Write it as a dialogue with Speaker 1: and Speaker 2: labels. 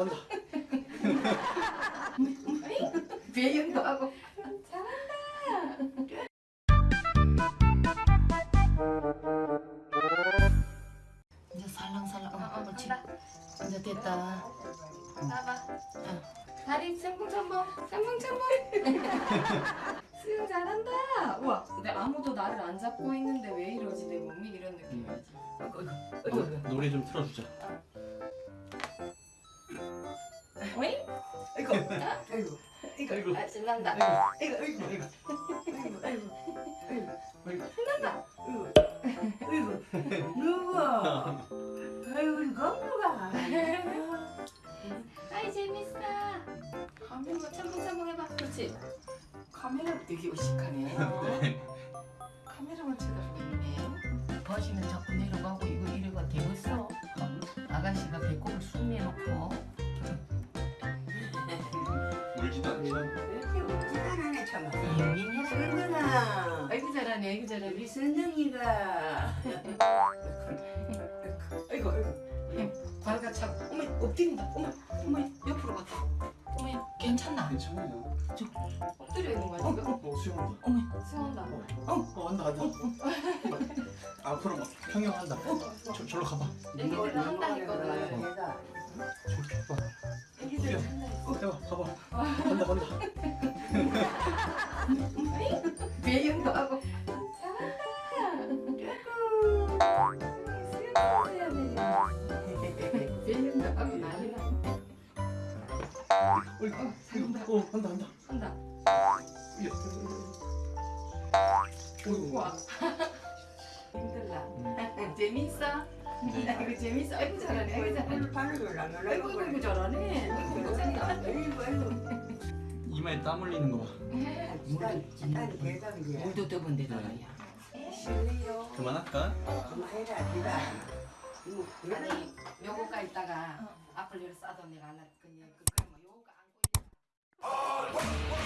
Speaker 1: 간다.
Speaker 2: 배영도 하고 이제 살랑살랑 어, 이제 됐다
Speaker 3: 나봐. 다리 sem풍첨벙, sem풍첨벙. 수영 잘한다. 우와, 근데 아무도 나를 안 잡고 있는데 왜 이러지 내 몸이 이런 느낌이지.
Speaker 1: 어, 노래 좀 틀어주자.
Speaker 3: 어이?
Speaker 2: 이거 아이고
Speaker 1: 아이고.
Speaker 3: 아 신난다.
Speaker 2: 이거 이거 이거 아이고 아이고 아이고
Speaker 3: 신난다.
Speaker 2: 아이고 누구 아이고 건우가
Speaker 3: 아이 재밌어. 한번 첨벙첨벙 해봐. 그렇지.
Speaker 2: 카메라 되게 의식하네
Speaker 1: 울지도 않지만
Speaker 2: 이렇게 웃지도 않네 참
Speaker 4: 예민해라.
Speaker 2: 승근아
Speaker 3: 아이고 잘하네. 아이고 잘하네.
Speaker 2: 우리 선정이가 아이고 아이고
Speaker 3: 발가 참.
Speaker 2: 어머 엎드린다 어머 어머 옆으로 갔다
Speaker 3: 어머
Speaker 4: 괜찮나?
Speaker 1: 괜찮아요.
Speaker 3: 엎드려 있는 거야 지금.
Speaker 1: 어 수영한다.
Speaker 3: 수영한다.
Speaker 1: 어 한다 한다. 앞으로 막 평영한다. 저 절로 가봐.
Speaker 3: 애기들 한다니거
Speaker 1: 간다 간다.
Speaker 2: 배영도 하고.
Speaker 1: 어 한다 한다.
Speaker 3: 한다.
Speaker 1: 야.
Speaker 2: 힘들라 재밌어?
Speaker 1: 네.
Speaker 2: 아이고 재밌어 아이고 잘하네 아이고 잘하네 아이고 아이고 아이고 잘하네 아이고 아
Speaker 1: 이마에 땀 흘리는 거.
Speaker 2: 물도 더본 데다가 야.
Speaker 1: 그만할까?
Speaker 5: 그만해라, 기다.
Speaker 3: 아니 요거가 있다가 앞을 열어 싸도 내가. 그 그냥 뭐 요거 안고.